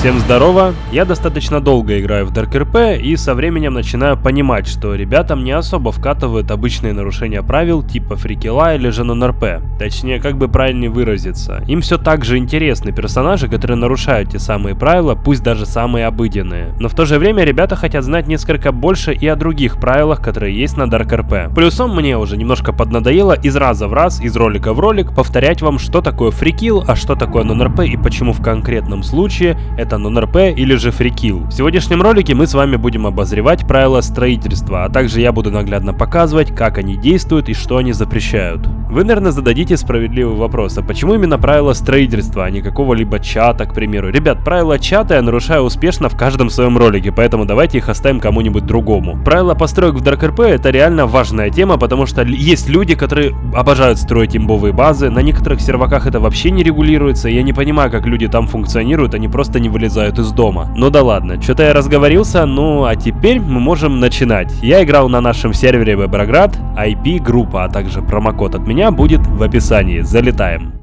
Всем здорово! Я достаточно долго играю в Dark RP и со временем начинаю понимать, что ребятам не особо вкатывают обычные нарушения правил типа фрикила или же нон-РП. Точнее, как бы правильнее выразиться. Им все так же интересны персонажи, которые нарушают те самые правила, пусть даже самые обыденные. Но в то же время ребята хотят знать несколько больше и о других правилах, которые есть на Dark RP. Плюсом мне уже немножко поднадоело из раза в раз, из ролика в ролик повторять вам, что такое фрикил, а что такое нон-РП и почему в конкретном случае это это нон-РП или же фрикил. В сегодняшнем ролике мы с вами будем обозревать правила строительства, а также я буду наглядно показывать, как они действуют и что они запрещают. Вы, наверное, зададите справедливый вопрос, а почему именно правила строительства, а не какого-либо чата, к примеру? Ребят, правила чата я нарушаю успешно в каждом своем ролике, поэтому давайте их оставим кому-нибудь другому. Правила построек в Dark это реально важная тема, потому что есть люди, которые обожают строить имбовые базы, на некоторых серваках это вообще не регулируется, я не понимаю, как люди там функционируют, они просто не вылезают из дома. Ну да ладно, что-то я разговорился, ну а теперь мы можем начинать. Я играл на нашем сервере Веброград, IP-группа, а также промокод от меня будет в описании. Залетаем.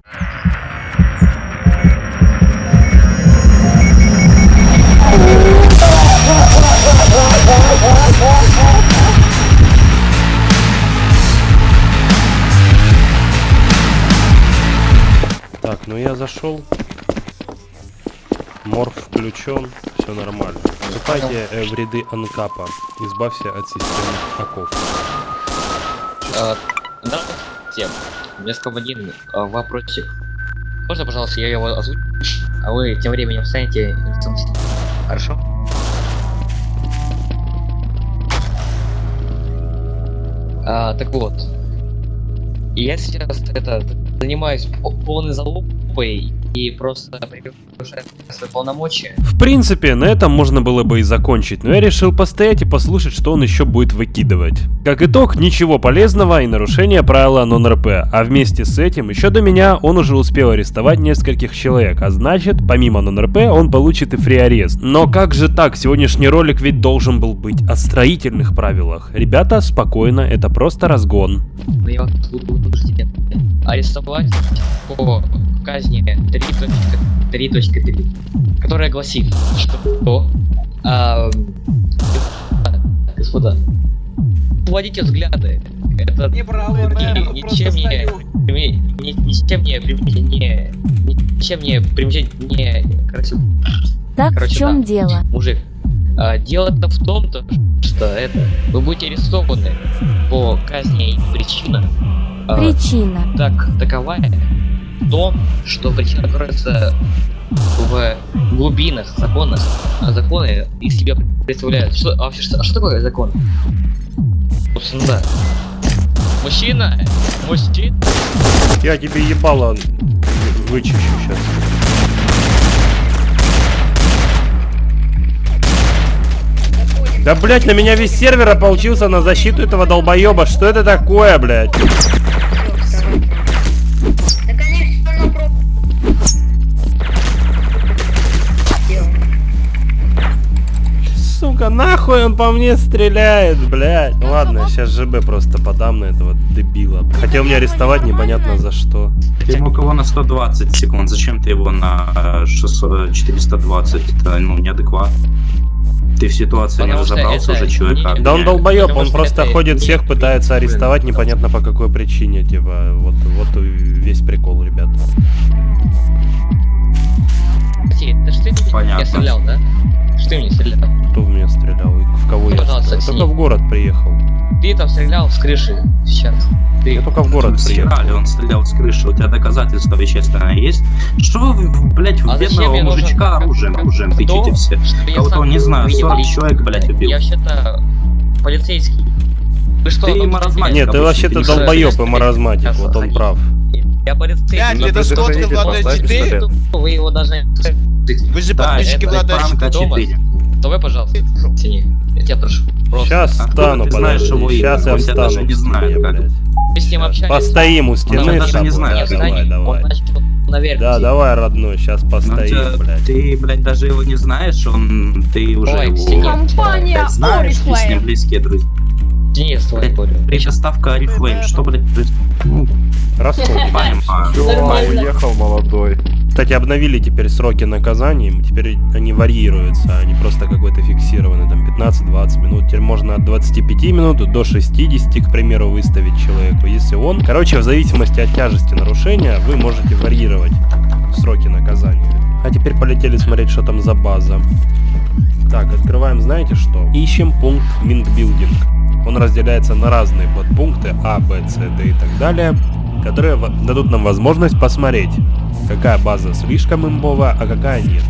Так, ну я зашел. Морф включен, все нормально. Вступайте э, в ряды анкапа. Избавься от системных оков. А, да, всем. У меня один а, вопросик. Можно, пожалуйста, я его озвучу? А вы тем временем встанете Хорошо? А, так вот. Я сейчас это занимаюсь полной залупой и просто превышает свои полномочия. В принципе, на этом можно было бы и закончить, но я решил постоять и послушать, что он еще будет выкидывать. Как итог, ничего полезного и нарушение правила нон-РП, а вместе с этим, еще до меня, он уже успел арестовать нескольких человек, а значит, помимо нон-РП, он получит и фри-арест. Но как же так, сегодняшний ролик ведь должен был быть о строительных правилах. Ребята, спокойно, это просто разгон. Арестовать по казни 3.3, которая гласит, что а, господа, уводите взгляды. Это не правый мэр, ничем не, ни, ничем не примечание, ничем не примечание, не, короче, так короче, в чем да, дело? Мужик, а, дело-то в том, -то, что это вы будете арестованы по казни и причина. А, причина. А, так, таковая том, что причина кроется в глубинах законов, а законы из себя представляют. Что, а вообще, что, а что такое закон? Собственно, да. Мужчина! Мужчина! Я тебе ебало вычищу сейчас. Да, блять, на меня весь сервер ополчился на защиту этого долбоеба. Что это такое, блядь? Сука, нахуй он по мне стреляет, блядь. Ну ладно, сейчас ЖБ просто подам на этого дебила. Хотел меня арестовать, непонятно за что. Ты ему кого на 120 секунд, зачем ты его на 600, 420? Это, ну, неадекватно. Ты в ситуации Потому не разобрался уже, человек Да он долбоеб, он просто ходит всех, пытается арестовать, непонятно по какой причине, типа, вот, вот весь прикол, ребят. Понятно. Я стрелял, да? Что ты мне стрелял? Кто в меня стрелял? И в кого я стрелял? Только в город приехал. Ты там стрелял с крыши сейчас. Ты... Я только в город приехал. Стреляли, он стрелял с крыши. У тебя доказательства вещественное есть? Что вы, блядь, в а бедного мужичка оружием, оружием тычите все? Кого-то, не знаю, 40 человек, блядь, убил. Я вообще-то полицейский. Вы что, ты маразматик. Нет, ты вообще-то долбоеб и маразматик, вот он прав. Я полицейский. Блядь, это сходка Влада 4? Вы его должны... Вы же подписчики Влада 4. Давай, пожалуйста, тяни. Я тебя прошу. Просто. Сейчас а стану, подожди. Сейчас я встану. Даже не знаю, как. Мы с ним общались. Постоим у стены. даже не знаю. Давай, давай. Наверх, да, давай, родной, сейчас ну, постоим, блядь. Ты, блядь, даже его не знаешь, он, ты уже Ой, его, Компания знаешь, ты с ним близкие друзья. Не, с тобой спорю. Предоставка Арифлейм, что, блядь, происходит? Все, уехал молодой. Кстати, обновили теперь сроки наказаний, теперь они варьируются, они просто какой-то фиксированы, там 15-20 минут. Теперь можно от 25 минут до 60, к примеру, выставить человеку. Если он... Короче, в зависимости от тяжести нарушения, вы можете варьировать сроки наказания. А теперь полетели смотреть, что там за база. Так, открываем, знаете что? Ищем пункт Мингбилдинг. Он разделяется на разные подпункты А, Б, С, Д и так далее, которые дадут нам возможность посмотреть, какая база слишком имбовая, а какая нет.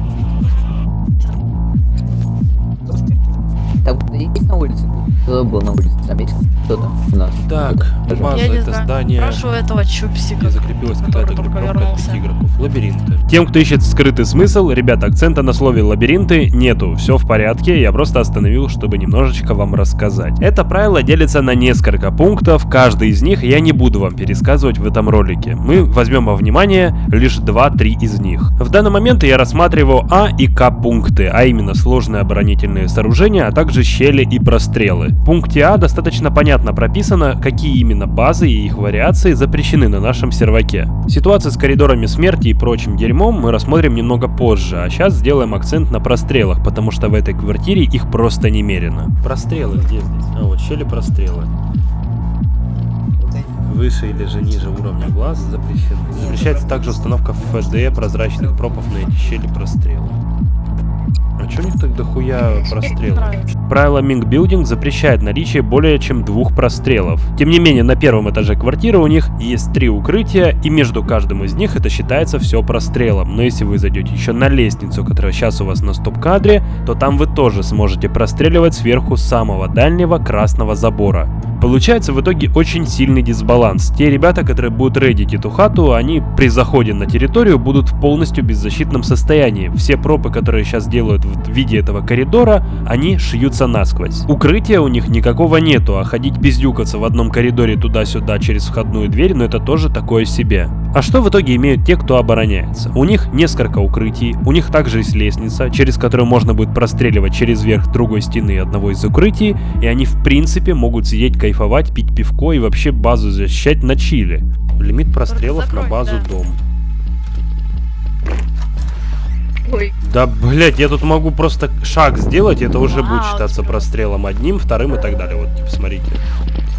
Есть на улице? Кто был на улице? Там есть кто-то у нас? Так, база Я не это знаю. здание, Прошу этого чупсика. где закрепилась какая-то только группировка от игроков. Лабиринты. Тем, кто ищет скрытый смысл, ребята, акцента на слове лабиринты нету. Все в порядке, я просто остановил, чтобы немножечко вам рассказать. Это правило делится на несколько пунктов, каждый из них я не буду вам пересказывать в этом ролике. Мы возьмем во внимание лишь 2-3 из них. В данный момент я рассматриваю А и К пункты, а именно сложные оборонительные сооружения, а также щели и прострелы. В пункте А достаточно понятно прописано, какие именно базы и их вариации запрещены на нашем серваке. Ситуацию с коридорами смерти и прочим дерьмом мы рассмотрим немного позже, а сейчас сделаем акцент на прострелах, потому что в этой квартире их просто немерено. Прострелы где здесь? А вот щели прострелы. Выше или же ниже уровня глаз запрещены. Запрещается также установка ФД прозрачных пропов на эти щели прострелы. А чё у них так дохуя прострелов? Правило Building запрещает наличие более чем двух прострелов. Тем не менее, на первом этаже квартиры у них есть три укрытия, и между каждым из них это считается все прострелом. Но если вы зайдете еще на лестницу, которая сейчас у вас на стоп-кадре, то там вы тоже сможете простреливать сверху самого дальнего красного забора. Получается в итоге очень сильный дисбаланс. Те ребята, которые будут рейдить эту хату, они при заходе на территорию будут в полностью беззащитном состоянии. Все пропы, которые сейчас делают в виде этого коридора, они шьются насквозь. Укрытия у них никакого нету, а ходить пиздюкаться в одном коридоре туда-сюда через входную дверь, ну это тоже такое себе. А что в итоге имеют те, кто обороняется? У них несколько укрытий, у них также есть лестница, через которую можно будет простреливать через верх другой стены одного из укрытий, и они в принципе могут сидеть кайфовать, пить пивко и вообще базу защищать на чили. Лимит прострелов на закрой, базу да. дом. Ой, Да, блять, я тут могу просто шаг сделать, и это уже будет Вау, считаться прострелом одним, вторым и так далее. Вот, типа, смотрите.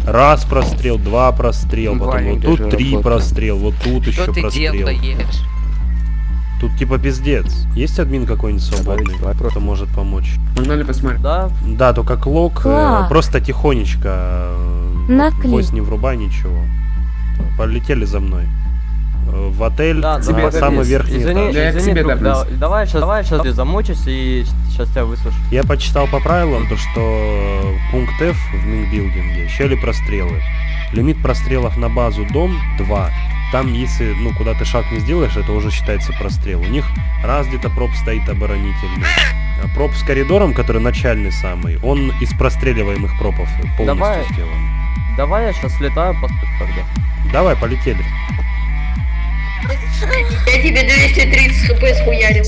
Раз прострел, два прострел, потом вот тут три прострел, вот тут еще прострел. Тут типа пиздец. Есть админ какой-нибудь свободный, кто может помочь? Можно ли посмотреть? Да, Да, только клок, э, просто тихонечко. э, На вот, клик. Вось не врубай ничего. Полетели за мной. Э, В отель, да, на тебе самый верхний Извини, этаж. Да извини, тебе друг, да, давай сейчас, давай сейчас ты замучишься и сейчас тебя выслушаю. Я почитал по правилам, то что пункт F в минбилдинге, щели прострелы. Лимит прострелов на базу дом 2. Там, если, ну, куда ты шаг не сделаешь, это уже считается прострел. У них раз где-то проб стоит оборонительный. А проб с коридором, который начальный самый, он из простреливаемых пропов полностью Давай. сделан. Давай я сейчас летаю по тогда. Давай, полетели. Я тебе 230 хп схуярил.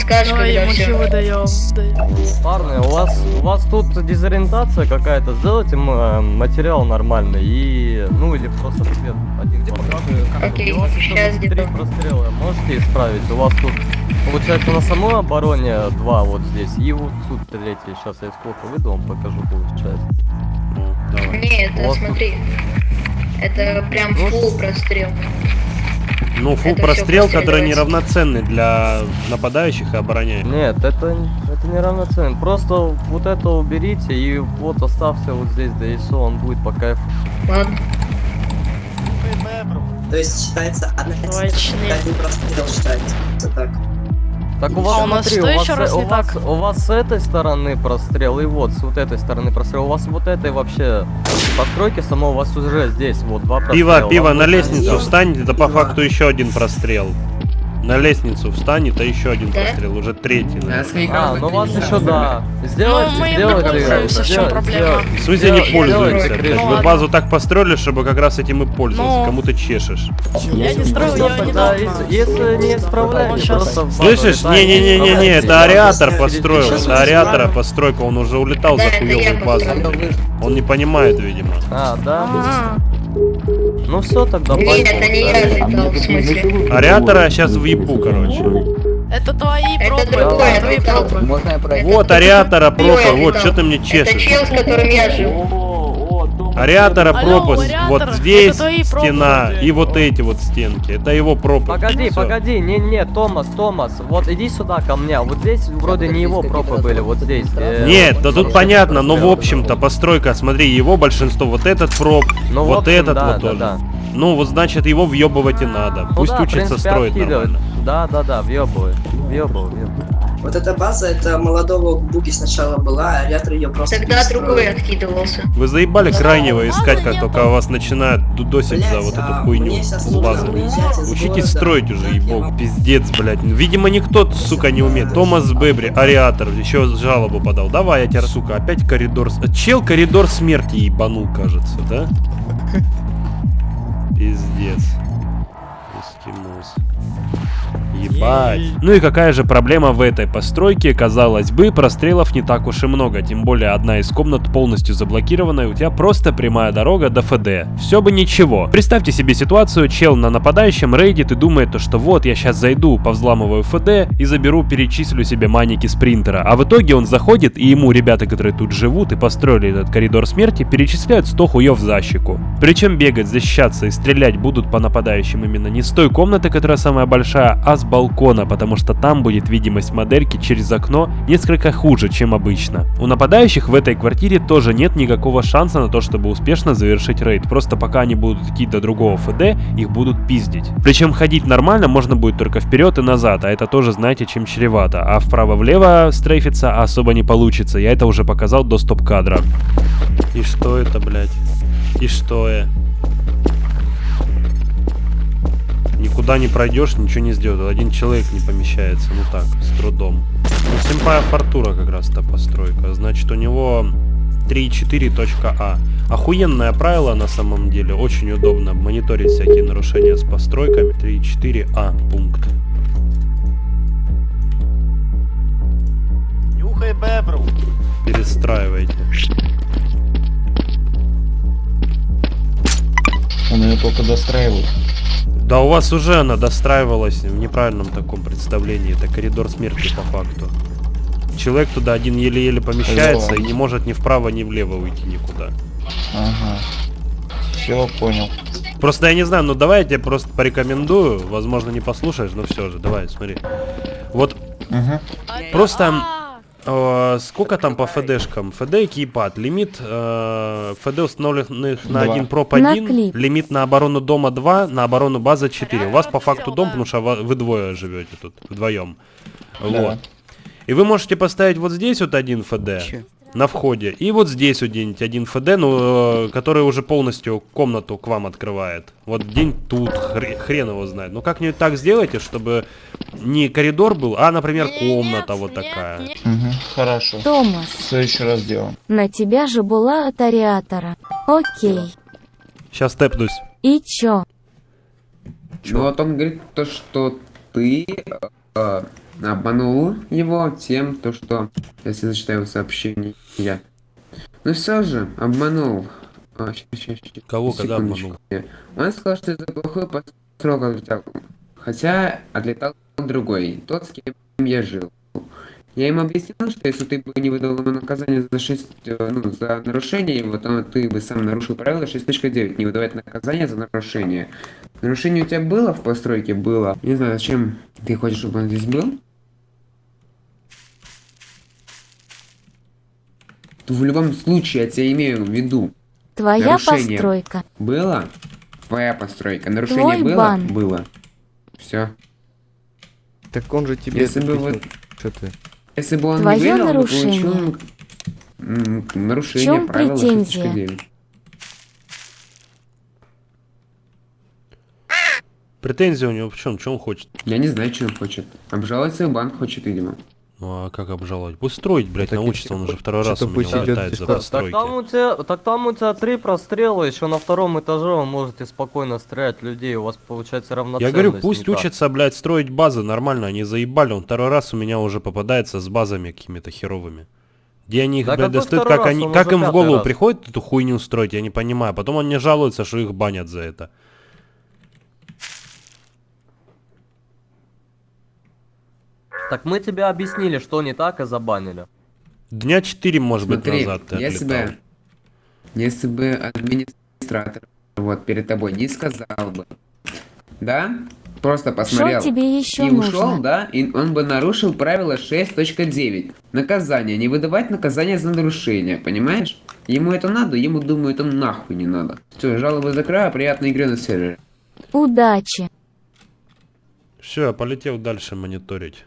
Скажешь, Давай когда ему все. даем. даем. Парни, у вас у вас тут дезориентация какая-то, сделайте э, материал нормальный и ну или просто цвет один. Окей, У вас еще щас три прострела можете исправить? У вас тут получается на самой обороне два вот здесь и вот тут третий. Сейчас я сколько выйду, вам покажу получается. Ну, давай. Не, это У вас тут- смотри. Это прям Ну, фул прострел. Ну, фул Это прострел, который неравноценный для нападающих и обороняющих. Нет, это, это не равноценно. Просто вот это уберите и вот оставьте вот здесь ДСО, он будет по кайфу. Ладно. То есть считается одна один прострел считается. Это так. Так у вас, А у нас смотри, что у вас, еще раз у, не вас, так? у вас с этой стороны прострел и вот с вот этой стороны прострел. У вас вот этой вообще постройки само у вас уже здесь вот два прострела. Пиво, пиво, на лестницу сделать- встань, это по факту еще один прострел. На лестницу встанет, а еще один пострел, уже третий. наверное. А, ну вас еще да. Сделайте, Ну, мы сделайте, не пользуемся, в чем проблема? В не пользуемся, ладно. базу так построили, чтобы как раз этим и пользоваться. Ну. Кому ты чешешь. Я не строил тогда, недавно. если, если не щас- просто в базу Слышишь? Не-не-не-не-не, это ариатор построил. Это исправим. постройка, он уже улетал Да, за это я хуёвой базой. построил. Он не понимает, видимо. А, да? Ну все, тогда Нет, это не я летал, в смысле. Ариатора сейчас въебу, короче. Это твои Это другой это твои летал. пропы. Вот ариатора пропа, Другой вот, что ты мне Это чешешь? чел, с которым я жил. Ариатора Алло, пропа, ариатор, вот здесь стена и вот эти вот стенки. Это его пропа. Погоди, Всё. погоди, не-не, Томас, Томас, вот иди сюда ко мне, вот здесь вроде не его пропы были, вот здесь. э, Нет, да тут здесь. понятно, но в общем-то постройка, смотри, его большинство, вот этот проб, Ну, вот общем, этот да, вот да, тоже. да. Ну вот значит его въебывать и надо. Ну Пусть да, учится принципе, строить откидывать. нормально. Да, да, да, въебывай, въебывай, въебывай. Вот эта база, это молодого Буги сначала была, а Ариатор ее просто Тогда перестроил. другой откидывался. Вы заебали крайнего искать, как только вас начинают дудосить за Блядь, вот эту а хуйню с базами. Учитесь города. строить уже, ебок. Пиздец, блядь. Видимо, никто, сука, не умеет. Томас Бебри, Ариатор, еще жалобу подал. Давай, я тебя, сука, опять коридор... с- Чел коридор смерти ебанул, кажется, да? Пиздец. Ебать. Ну и какая же проблема в этой постройке? Казалось бы, прострелов не так уж и много, тем более одна из комнат полностью заблокирована, и у тебя просто прямая дорога до ФД. Все бы ничего. Представьте себе ситуацию, чел на нападающем рейдит и думает, то, что вот я сейчас зайду, повзламываю ФД и заберу, перечислю себе маники спринтера. А в итоге он заходит, и ему ребята, которые тут живут и построили этот коридор смерти, перечисляют 100 хуев за щеку. Причем бегать, защищаться и стрелять будут по нападающим именно не с той комнаты, которая самая большая, а с балкона, потому что там будет видимость модельки через окно несколько хуже, чем обычно. У нападающих в этой квартире тоже нет никакого шанса на то, чтобы успешно завершить рейд, просто пока они будут идти до другого ФД, их будут пиздить. Причем ходить нормально можно будет только вперед и назад, а это тоже знаете, чем чревато, а вправо-влево стрейфиться особо не получится, я это уже показал до стоп-кадра. И что это, блядь? И что я? Никуда не пройдешь, ничего не сделать. Один человек не помещается, ну так, с трудом. Ну, Симпая Фортура как раз та постройка. Значит, у него 3.4.а. Охуенное правило на самом деле, очень удобно мониторить всякие нарушения с постройками. 3.4а пункт. Нюхай бебру. Перестраивайте. Он ее только достраивает. Да у вас уже она достраивалась в неправильном таком представлении. Это коридор смерти по факту. Человек туда один еле-еле помещается и не может ни вправо, ни влево уйти никуда. Ага. Все, понял. Просто я не знаю, ну давай я тебе просто порекомендую. Возможно, не послушаешь, но все же, давай, смотри. Вот Ага. Просто э, сколько там по ФДшкам? ФД и кейпад. Лимит э, ФД установленных на. 1 проп На 1, клип. лимит на оборону дома 2, на оборону база 4. У вас по факту дом, потому что вы двое живете тут, вдвоем. Вот. И вы можете поставить вот здесь вот один ФД на входе, и вот здесь вот где-нибудь один ФД, ну, э, который уже полностью комнату к вам открывает. Вот день тут, хре- хрен его знает. Ну как-нибудь так сделайте, чтобы не коридор был, а, например, комната нет, вот нет, такая. нет. Угу. Хорошо. Томас, В следующий раз сделаем. на тебя же была от ариатора. Окей. Сейчас тэпнусь. И чё? Ну вот он говорит то, что ты э, обманул его тем, то что, если зачитаю сообщение, я. Ну все же, обманул. А, щас, щас, щас, Кого, когда секундочку. Он сказал, что это плохой постройка отлетал. Хотя отлетал другой, тот, с кем я жил. Я им объяснил, что если ты бы не выдал ему наказание за 6, э, ну, за нарушение его, то ты бы сам нарушил правило 6.9, не выдавать наказание за нарушение. Нарушение у тебя было в постройке? Было. Не знаю, зачем ты хочешь, чтобы он здесь был? В любом случае, я тебя имею в виду. Твоя Нарушение. постройка. Было? Твоя постройка. Нарушение Твой было? бан. Было. Все. Так он же тебе Если бы вот- Что ты? Если бы он Твое не выиграл, бы нарушение. получил нарушение чем правила претензия? 6.9. Претензия у него в чем? Что он хочет? Я не знаю, что он хочет. Обжаловать свой банк хочет, видимо. Ну а как обжаловать? Пусть строить, блядь, Так научится, он уже второй раз у меня идет за постройки. так там у тебя, так там у тебя три прострела, еще на втором этаже вы можете спокойно стрелять людей, у вас получается равноценность. Я говорю, пусть учатся, блядь, строить базы нормально, они заебали, он второй раз у меня уже попадается с базами какими-то херовыми. Где они их, Да блядь, достают, как, раз? они, Он как им в голову раз. приходит эту хуйню строить, я не понимаю. Потом он мне жалуется, что их банят за это. Так мы тебе объяснили, что не так и забанили. Дня 4, может быть, Смотри, назад ты если отлетал. бы, если бы администратор вот перед тобой не сказал бы, да, просто посмотрел Что тебе еще и нужно? ушел, да, и он бы нарушил правило 6.9. Наказание. Не выдавать наказание за нарушение, понимаешь? Ему это надо, ему, думаю, это нахуй не надо. Все, жалобы закрою, приятной игры на сервере. Удачи. Все, я полетел дальше мониторить.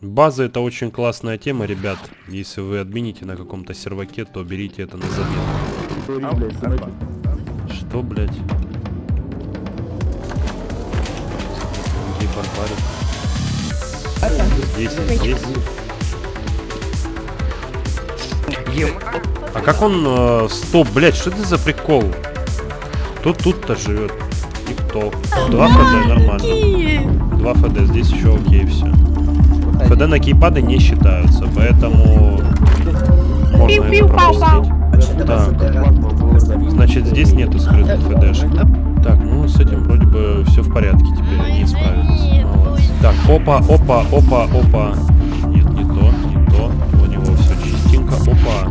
База это очень классная тема, ребят. Если вы админите на каком-то серваке, то берите это на заметку. Что, блядь? Где барбарит? Здесь, здесь. А как он... э, стоп, блядь, что это за прикол? Кто тут-то живет? И кто? Два ФД, нормально. Два ФД, здесь еще окей, все. ФД на кейпады не считаются, поэтому можно это пропустить. Так, значит здесь нету скрытых ФДшек. Так, ну с этим вроде бы все в порядке теперь, они справились. Молодцы. Так, опа, опа, опа, опа. Нет, не то, не то. У него все чистенько. Опа.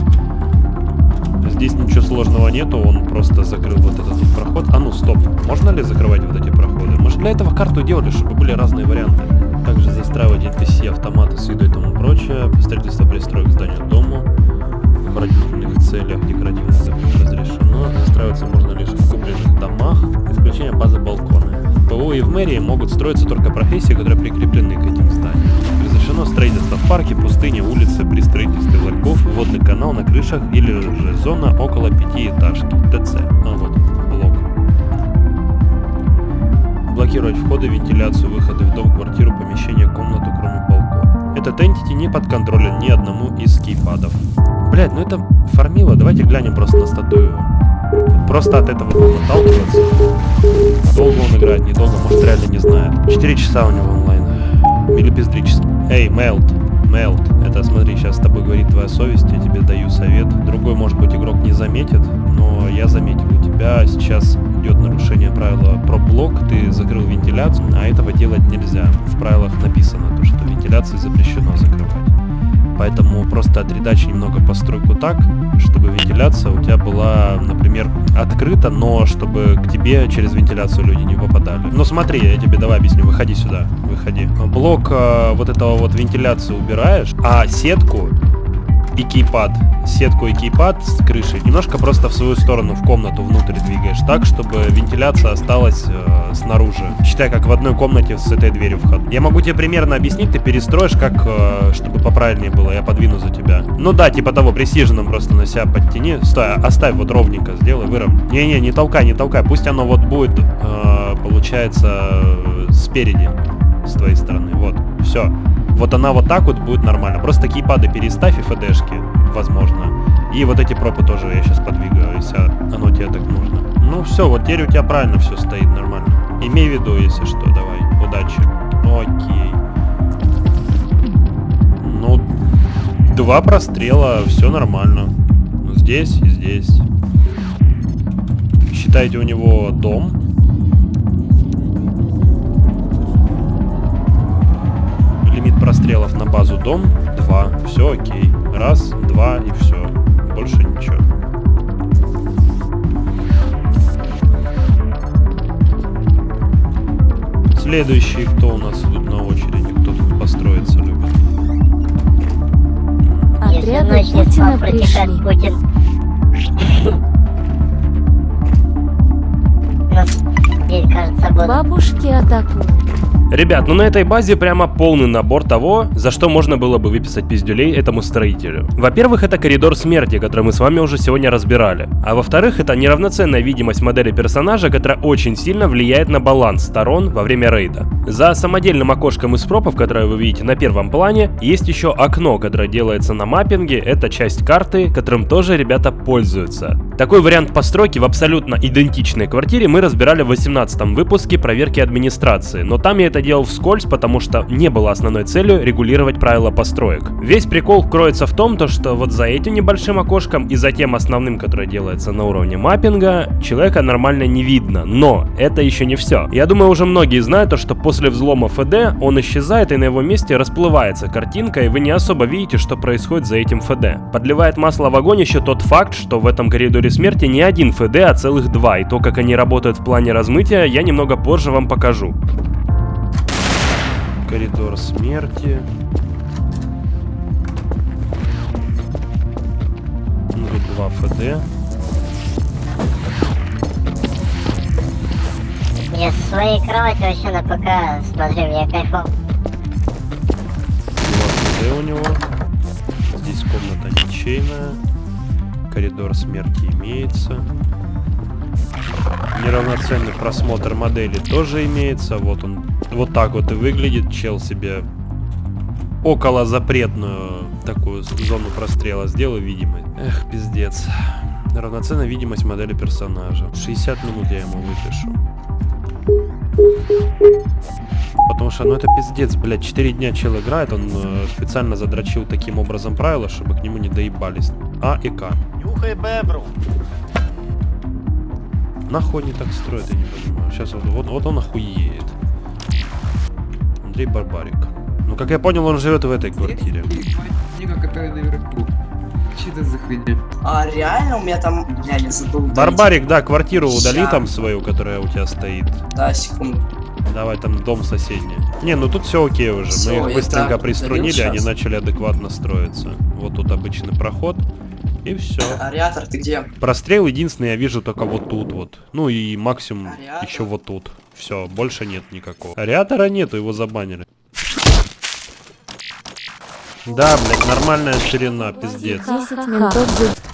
Здесь ничего сложного нету, он просто закрыл вот этот вот проход. А ну, стоп, можно ли закрывать вот эти проходы? Мы же для этого карту делали, чтобы были разные варианты. Также застраивать NPC, автоматы с виду и тому прочее. Строительство пристроек к зданию дому. В оборонительных целях декоративных разрешено. Застраиваться можно лишь в купленных домах. Исключение базы балконы. В ПО и в мэрии могут строиться только профессии, которые прикреплены к этим зданиям. Разрешено строительство в парке, пустыне, улице, при строительстве ларьков, водный канал на крышах или же зона около пятиэтажки. ТЦ. А вот, Блокировать входы, вентиляцию, выходы в дом, квартиру, помещение, комнату, кроме балкона. Этот entity не подконтролен ни одному из кейпадов. Блять, ну это фармило, давайте глянем просто на статую. Просто от этого будем отталкиваться. Долго он играет, недолго, может реально не знает. 4 часа у него онлайн. Или бездрически. Эй, Мелт, Мелт, это смотри, сейчас с тобой говорит твоя совесть, я тебе даю совет. Другой, может быть, игрок не заметит, но я заметил, у тебя сейчас идет нарушение правила про блок, ты закрыл вентиляцию, а этого делать нельзя. В правилах написано то, что вентиляции запрещено закрывать. Поэтому просто отредачь немного постройку так, чтобы вентиляция у тебя была, например, открыта, но чтобы к тебе через вентиляцию люди не попадали. Ну смотри, я тебе давай объясню, выходи сюда, выходи. Блок э, вот этого вот вентиляции убираешь, а сетку и кейпад, сетку и кейпад с крышей немножко просто в свою сторону, в комнату внутрь двигаешь, так, чтобы вентиляция осталась э, снаружи. Считай, как в одной комнате с этой дверью вход. Я могу тебе примерно объяснить, ты перестроишь, как, э, чтобы поправильнее было, я подвину за тебя. Ну да, типа того, пресиженом просто на себя подтяни. Стой, оставь вот ровненько, сделай, выровняй. Не-не, не толкай, не толкай, пусть оно вот будет, э, получается, э, спереди, с твоей стороны, вот, все. Вот она вот так вот будет нормально. Просто кейпады переставь и фдшки, возможно. И вот эти пропы тоже я сейчас подвигаю, если оно тебе так нужно. Ну все, вот теперь у тебя правильно все стоит нормально. Имей в виду, если что, давай. Удачи. Окей. Ну, два прострела, все нормально. Здесь и здесь. Считайте у него дом. Прострелов на базу дом 2. Все окей. Раз, два и все. Больше ничего. Следующий, кто у нас тут на очереди, кто тут построиться любит. Отряды Путина пришли. Бабушки атакуют. Ребят, ну на этой базе прямо полный набор того, за что можно было бы выписать пиздюлей этому строителю. Во-первых, это коридор смерти, который мы с вами уже сегодня разбирали. А во-вторых, это неравноценная видимость модели персонажа, которая очень сильно влияет на баланс сторон во время рейда. За самодельным окошком из пропов, которое вы видите на первом плане, есть еще окно, которое делается на маппинге, это часть карты, которым тоже ребята пользуются. Такой вариант постройки в абсолютно идентичной квартире мы разбирали в 18 выпуске проверки администрации, но там я это делал вскользь, потому что не было основной целью регулировать правила построек. Весь прикол кроется в том, то, что вот за этим небольшим окошком и за тем основным, которое делается на уровне маппинга, человека нормально не видно. Но это еще не все. Я думаю, уже многие знают то, что после взлома ФД он исчезает и на его месте расплывается картинка, и вы не особо видите, что происходит за этим ФД. Подливает масло в огонь еще тот факт, что в этом коридоре смерти не один ФД, а целых два, и то, как они работают в плане размытия, я немного позже вам покажу. Коридор смерти. Ну, тут два ФД. Я со своей кровати вообще на ПК смотрю, мне кайфово. Два ФД у него. Здесь комната ничейная. Коридор смерти имеется. Неравноценный просмотр модели тоже имеется. Вот он. Вот так вот и выглядит. Чел себе около запретную такую зону прострела сделал видимость. Эх, пиздец. Равноценная видимость модели персонажа. 60 минут я ему выпишу. Потому что, ну это пиздец, блядь, 4 дня чел играет, он э, специально задрочил таким образом правила, чтобы к нему не доебались. А и К. Нюхай бебру. Нахуй они так строят, я не понимаю. Сейчас вот, вот, вот он охуеет. Андрей Барбарик. Ну, как я понял, он живет в этой квартире. Книга, которая наверху. Что это за хуйня? А реально у меня там... Я не забыл. удалить. Барбарик, да, квартиру удали Ща. там свою, которая у тебя стоит. Да, секунду. Давай, там дом соседний. Не, ну тут все окей уже. Всё, Мы их быстренько так приструнили, они начали адекватно строиться. Вот тут обычный проход. И все. Ариатор, ты где? Прострел единственный я вижу только вот тут вот. Ну и максимум Ариатор? еще вот тут. Все, больше нет никакого. Ариатора нету, его забанили. Да, блядь, нормальная ширина, пиздец. 10 ментов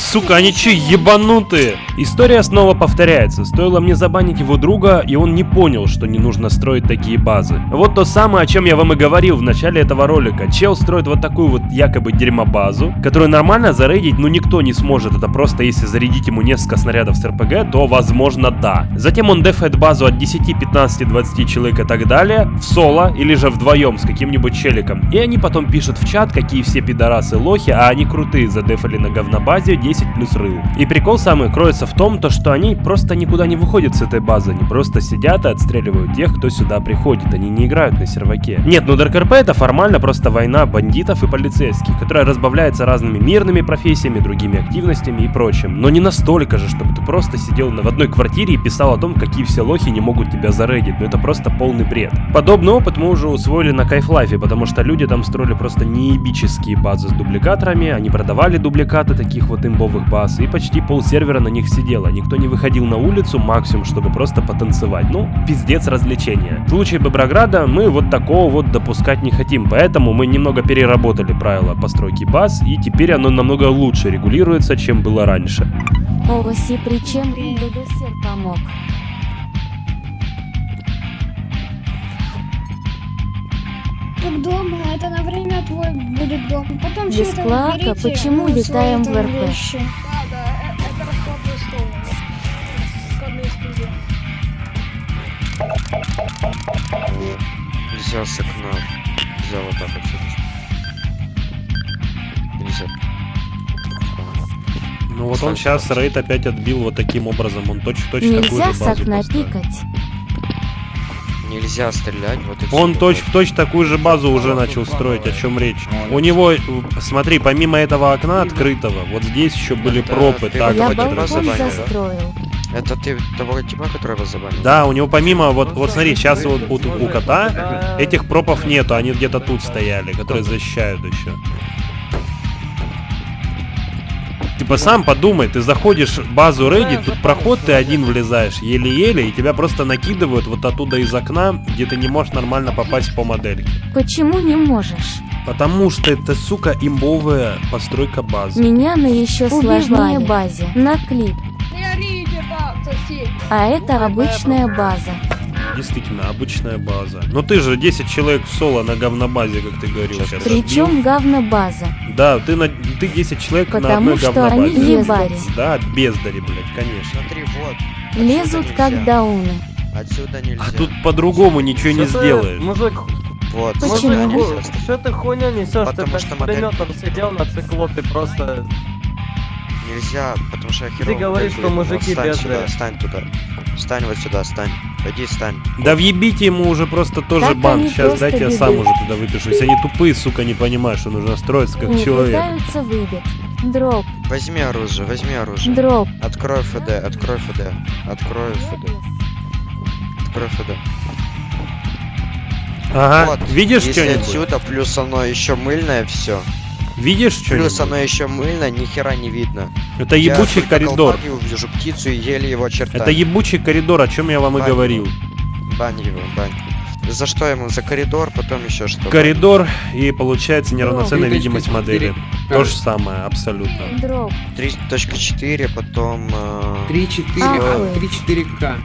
Сука, они че, ебанутые? История снова повторяется. Стоило мне забанить его друга, и он не понял, что не нужно строить такие базы. Вот то самое, о чем я вам и говорил в начале этого ролика. Чел строит вот такую вот якобы дерьмобазу, которую нормально зарейдить, ну никто не сможет. Это просто если зарядить ему несколько снарядов с РПГ, то возможно да. Затем он дефает базу от 10, 15, 20 человек и так далее, в соло или же вдвоем с каким-нибудь челиком. И они потом пишут в чат, какие все пидорасы лохи, а они крутые, задефали на говнобазе 10 плюс рыл. И прикол самый кроется в том, то, что они просто никуда не выходят с этой базы, они просто сидят и отстреливают тех, кто сюда приходит, они не играют на серваке. Нет, ну RP это формально просто война бандитов и полицейских, которая разбавляется разными мирными профессиями, другими активностями и прочим. Но не настолько же, чтобы ты просто сидел в одной квартире и писал о том, какие все лохи не могут тебя зарейдить, ну это просто полный бред. Подобный опыт мы уже усвоили на Кайфлайфе, потому что люди там строили просто неебические базы с дубликаторами, они продавали дубликаты таких вот имбовых баз, и почти пол сервера на них сидело. Никто не выходил на улицу максимум, чтобы просто потанцевать. Ну, пиздец развлечения. В случае Боброграда мы вот такого вот допускать не хотим, поэтому мы немного переработали правила постройки баз, и теперь оно намного лучше регулируется, чем было раньше. Оси, причем БДСР помог. Как дома, это на время твой будет дом. Потом Без клака, уберите, почему ну, летаем в РП? вещи. Да, да, э- это стол. Студия. Нельзя с окна. Нельзя вот так отсюда. Нельзя. Ну вот он сейчас рейд опять отбил вот таким образом, он точь-в-точь такую Нельзя же с базу окна поставил. пикать. Нельзя стрелять. Вот и. Он точь-в-точь такую же базу уже начал строить, о чем речь. У него, смотри, помимо этого окна открытого, вот здесь еще были пропы, так Я балкон застроил. Это ты того типа, который забанил? Да, у него помимо, вот, вот смотри, сейчас вот у, у кота этих пропов нету, они где-то тут стояли, которые защищают еще. Типа сам подумай, ты заходишь в базу рейдить, тут проход ты один влезаешь, еле-еле, и тебя просто накидывают вот оттуда из окна, где ты не можешь нормально попасть по модельке. Почему не можешь? Потому что это, сука, имбовая постройка базы. Меня на еще сложнее базе. На клип. А это обычная база. Действительно, обычная база. Но ты же 10 человек в соло на говнобазе, как ты говорил сейчас. Причем говнобаза. Да, ты, на, ты 10 человек на Потому одной что говнобазе. они бездари. Да, бездари, блядь, конечно. Смотри, вот. Лезут как дауны. Отсюда нельзя. А тут по-другому ничего не Что ты, сделаешь. Мужик, Вот. Почему? мужик, нельзя. что ты хуйня несешь? Ты Потому что модель- сидел на циклопе просто... Нельзя, потому что я херово говоришь, модель что мужики Вот Стань бедные. сюда, стань туда. Стань вот сюда, стань. Пойди, стань. Да въебите ему уже просто тоже Так бан. Сейчас дайте я сам уже туда выпишу. Если они тупые, сука, не понимают, что нужно строиться как Не человек. пытаются выбить. Дроп, Возьми оружие, возьми оружие. дроп. Открой ФД, открой ФД. Открой ФД. Открой ФД. Ага, Вот, видишь что-нибудь? отсюда, плюс оно еще мыльное, все. Видишь Плюс что-нибудь? оно еще мыльное, ни хера не видно. Это Я ебучий коридор. и вижу птицу и еле его очертания. Это ебучий коридор, о чем я вам и Бань. говорил. Бань его, бань. За что ему? За коридор, потом еще что? Коридор и получается неравноценная Ну, видимость модели. четыре. То же самое, абсолютно. Дроп. 3.4, потом... э, 3-4, Ах а, вы. 3-4К.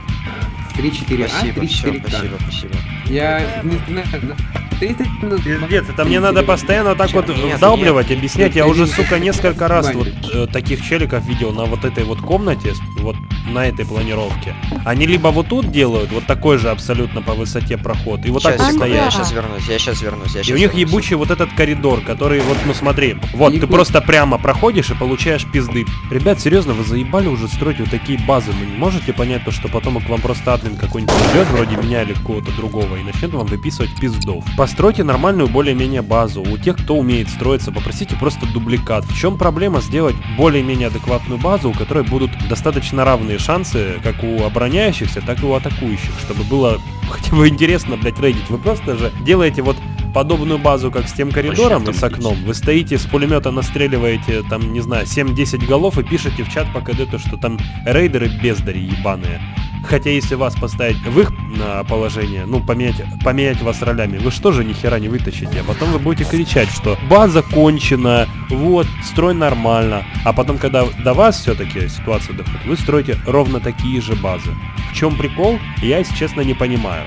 3-4А, Спасибо, все, 3-4К. спасибо, спасибо. Я не знаю, ну, 30 минут. Пиздец, это мне надо постоянно так вот вдалбливать, объяснять. Я уже, сука, несколько раз вот э, таких челиков видел на вот этой вот комнате, вот на этой планировке. Они либо вот тут делают, вот такой же абсолютно по высоте проход, и вот так вот секунду, я стоят. сейчас вернусь, я сейчас вернусь, я И сейчас у них ебучий вот этот коридор, который вот, ну смотри, вот ты просто прямо проходишь и получаешь пизды. Ребят, серьезно, вы заебали уже строить вот такие базы, вы не можете понять то, что потом к вам просто админ какой-нибудь придет, вроде меня или кого-то другого, и начнет вам выписывать пиздов. Постройте нормальную более-менее базу. У тех, кто умеет строиться, попросите просто дубликат. В чем проблема сделать более-менее адекватную базу, у которой будут достаточно равные шансы, как у обороняющихся, так и у атакующих, чтобы было хотя бы интересно, блять, рейдить. Вы просто же делаете вот подобную базу, как с тем коридором и с окном. Вы стоите с пулемета, настреливаете, там, не знаю, 7-10 голов и пишете в чат по КД то, что там рейдеры бездари ебаные. Хотя если вас поставить в их а, положение, ну, поменять, поменять вас ролями, вы что же ни хера не вытащите? А потом вы будете кричать, что база кончена, вот, строй нормально. А потом, когда до вас все-таки ситуация доходит, вы строите ровно такие же базы. В чем прикол, я, если честно, не понимаю.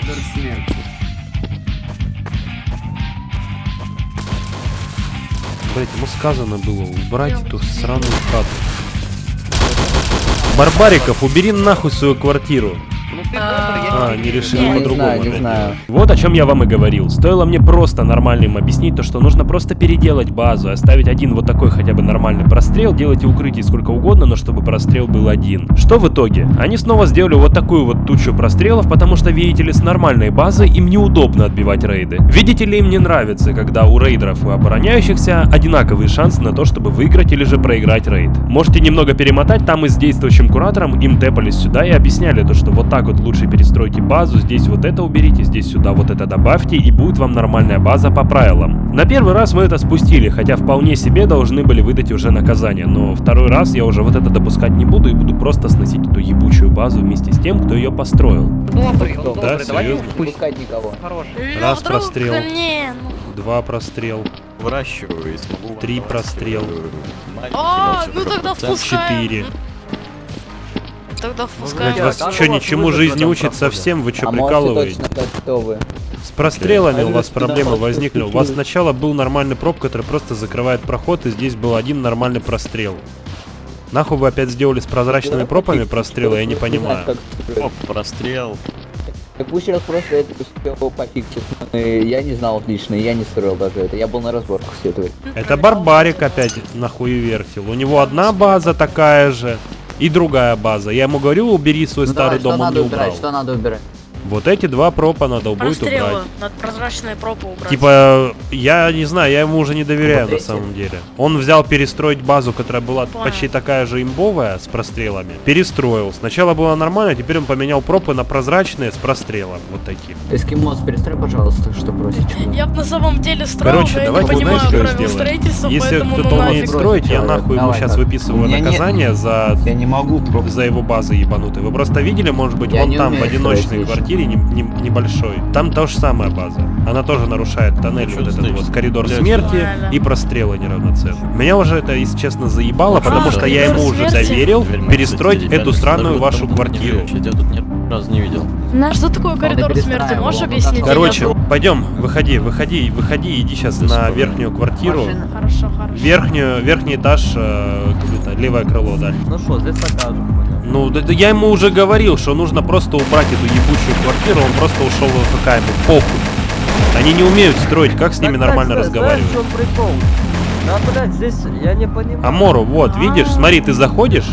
Блять, ему сказано было убрать эту сраную хату. Барбариков, убери нахуй свою квартиру. А, не решили Не, не по-другому. не знаю. Вот о чем я вам и говорил. Стоило мне просто нормально им объяснить то, что нужно просто переделать базу, оставить один вот такой хотя бы нормальный прострел, делайте укрытий сколько угодно, но чтобы прострел был один. Что в итоге? Они снова сделали вот такую вот тучу прострелов, потому что, видите ли, с нормальной базой им неудобно отбивать рейды. Видите ли, им не нравится, когда у рейдеров и обороняющихся одинаковые шансы на то, чтобы выиграть или же проиграть рейд. Можете немного перемотать, там и с действующим куратором им тэпались сюда и объясняли то, что вот так вот лучше перестройте базу, здесь вот это уберите, здесь сюда вот это добавьте, и будет вам нормальная база по правилам. На первый раз мы это спустили, хотя вполне себе должны были выдать уже наказание, но второй раз я уже вот это допускать не буду и буду просто сносить эту ебучую базу вместе с тем, кто ее построил. Добрый, он Да, добрый, давай не пускать никого. Хороший. Раз прострел, Не, ну. два прострел, Выращиваю и смогу... три прострел, А, ну тогда впускаем. четыре. Тогда Блять, впускаем. вас что, у вас ничему жизнь не учит совсем? Вы что, А прикалываете? С прострелами у вас проблемы возникли. У вас сначала был нормальный проб, который просто закрывает проход, и здесь был один нормальный прострел. Нахуй вы опять сделали с прозрачными пропами прострелы, я не понимаю. Оп, прострел. Так пусть раз просто это все пофиксит. Ну, Я не знал лично, я не строил даже это. Я был на разборках все этого. Это Барбарик опять нахуй вертел. У него одна база такая же и другая база. Я ему говорю, убери свой Ну старый давай, что дом, он надо убирать, убрал. что надо убирать? Вот эти два пропа надо будет Прострелы. убрать. Надо прозрачные пропы убрать. Типа, я не знаю, я ему уже не доверяю на самом деле. Он взял перестроить базу, которая была Понял. почти такая же имбовая, с прострелами. Перестроил. Сначала было нормально, теперь он поменял пропы на прозрачные с прострелом. Вот такие. Эскимос, перестрой, пожалуйста, что просить. Я бы на самом деле строил, Короче, я не давайте понимаю знаете, что правил сделаем? строительства, Если кто-то ну умеет строить, я Давай, нахуй ему сейчас так. выписываю наказание за Я не могу за его базы ебанутые. Вы просто видели, может быть, вон не там, в одиночной строить квартире не- не- небольшой. Там та же самая база. Она тоже нарушает тоннель, вот этот вот коридор Блядь. смерти и прострелы неравноценные. Меня уже это, если честно, заебало, А, потому что я ему уже доверил перестроить эту странную вашу квартиру. Я тебя тут ни разу не видел. А что такое коридор смерти? Можешь объяснить? Короче, пойдем, выходи, выходи, выходи, иди сейчас на верхнюю квартиру. Машина. Хорошо, хорошо. Верхнюю, верхний этаж, э, левое крыло, да. Ну что, здесь покажем, понял. Ну, да, да я ему уже говорил, что нужно просто убрать эту ебучую квартиру, он просто ушел в ФК, ему похуй. Они не умеют строить, как с ними нормально разговаривать? Знаешь, в чем прикол? Да, блядь, здесь я не понимаю. Амору, вот, видишь, А. смотри, ты заходишь,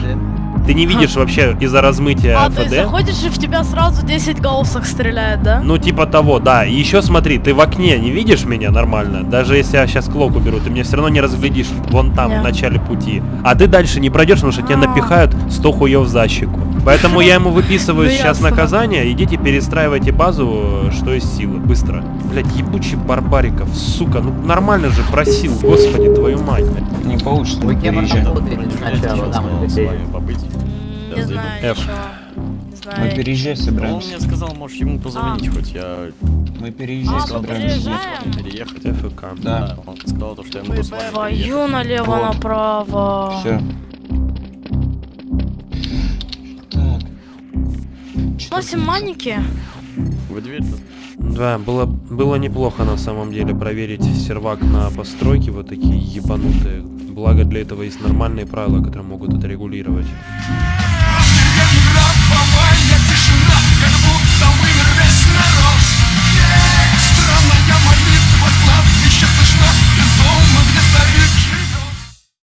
ты не видишь вообще из-за размытия А, ФД. заходишь и в тебя сразу 10 голосов стреляет, да? Ну, типа того, да. И еще смотри, ты в окне не видишь меня нормально. Даже если я сейчас клок уберу, ты меня все равно не разглядишь вон там, Да. в начале пути. А ты дальше не пройдешь, потому что тебе А. напихают 100 хуев за щеку. Поэтому я ему выписываю сейчас наказание. Идите перестраивайте базу, что из силы. Быстро. Блять, ебучий барбариков, сука. Ну нормально же просил, господи, твою мать. Не получится, Вы кем сначала? Побыть. Не знаю F. Мы переезжать Он собираемся. мне сказал, можешь ему позвонить хоть, я Мы А, переезжать мы собираемся. переезжаем? переехать. ФК. Да. Он сказал, то, что я могу с вами. Твою налево-направо. Все. Носим маники. Вы дверь Да, было, было неплохо на самом деле проверить сервак на постройки вот такие ебанутые. Благо для этого есть нормальные правила, которые могут это регулировать.